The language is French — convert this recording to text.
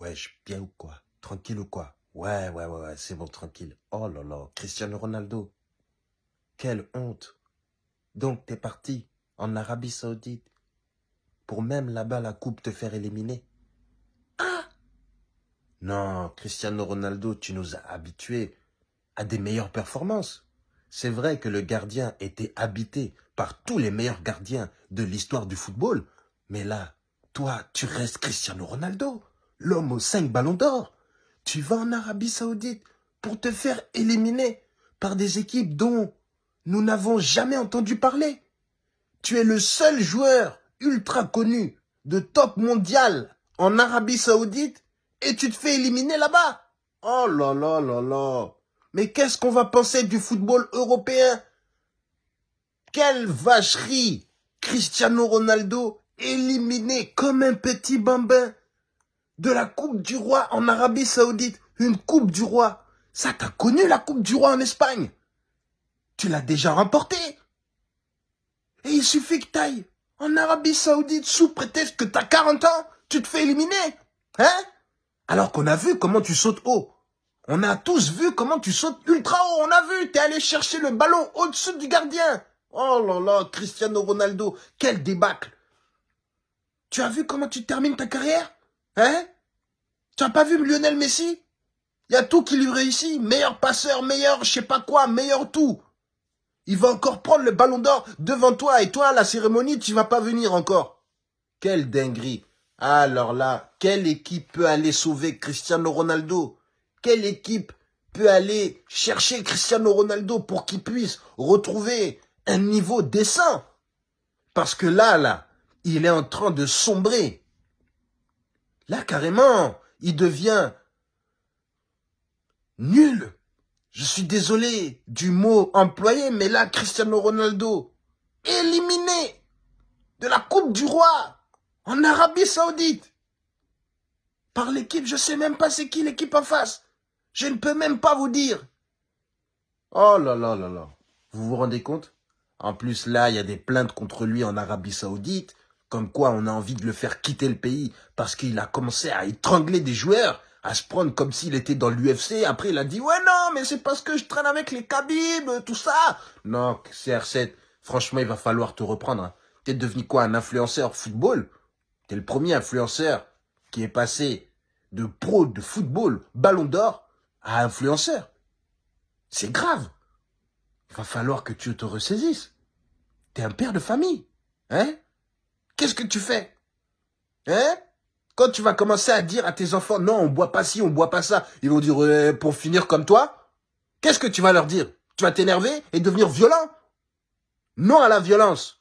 Wesh, bien ou quoi? Tranquille ou quoi? Ouais, ouais, ouais, ouais, c'est bon, tranquille. Oh là là, Cristiano Ronaldo. Quelle honte. Donc, t'es parti en Arabie Saoudite pour même là-bas la coupe te faire éliminer? Ah Non, Cristiano Ronaldo, tu nous as habitués à des meilleures performances. C'est vrai que le gardien était habité par tous les meilleurs gardiens de l'histoire du football, mais là, toi, tu restes Cristiano Ronaldo, l'homme aux cinq ballons d'or. Tu vas en Arabie Saoudite pour te faire éliminer par des équipes dont nous n'avons jamais entendu parler. Tu es le seul joueur ultra connu de top mondial en Arabie Saoudite et tu te fais éliminer là-bas. Oh là là là là. Mais qu'est-ce qu'on va penser du football européen? Quelle vacherie Cristiano Ronaldo éliminé comme un petit bambin de la Coupe du Roi en Arabie Saoudite. Une Coupe du Roi. Ça, t'as connu la Coupe du Roi en Espagne Tu l'as déjà remportée. Et il suffit que t'ailles en Arabie Saoudite sous prétexte que t'as 40 ans, tu te fais éliminer. Hein? Alors qu'on a vu comment tu sautes haut. On a tous vu comment tu sautes ultra haut. On a vu, t'es allé chercher le ballon au-dessus du gardien. Oh là là, Cristiano Ronaldo, quel débâcle. Tu as vu comment tu termines ta carrière? Hein? Tu as pas vu Lionel Messi? Il y a tout qui lui réussit. Meilleur passeur, meilleur je sais pas quoi, meilleur tout. Il va encore prendre le ballon d'or devant toi et toi, la cérémonie, tu vas pas venir encore. Quelle dinguerie. Alors là, quelle équipe peut aller sauver Cristiano Ronaldo? Quelle équipe peut aller chercher Cristiano Ronaldo pour qu'il puisse retrouver un niveau décent? Parce que là, là, il est en train de sombrer. Là, carrément, il devient nul. Je suis désolé du mot employé, mais là, Cristiano Ronaldo, éliminé de la Coupe du Roi en Arabie Saoudite par l'équipe, je sais même pas c'est qui l'équipe en face. Je ne peux même pas vous dire. Oh là là là là. Vous vous rendez compte? En plus, là, il y a des plaintes contre lui en Arabie Saoudite. Comme quoi on a envie de le faire quitter le pays parce qu'il a commencé à étrangler des joueurs, à se prendre comme s'il était dans l'UFC. Après, il a dit, ouais, non, mais c'est parce que je traîne avec les Khabib, tout ça. Non, CR7, franchement, il va falloir te reprendre. Hein. T'es devenu quoi, un influenceur football? T'es le premier influenceur qui est passé de pro de football, ballon d'or, à influenceur. C'est grave. Il va falloir que tu te ressaisisses. T'es un père de famille. Hein? Qu'est-ce que tu fais? Hein? Quand tu vas commencer à dire à tes enfants, non, on boit pas ci, on boit pas ça, ils vont dire, pour finir comme toi, qu'est-ce que tu vas leur dire? Tu vas t'énerver et devenir violent? Non à la violence.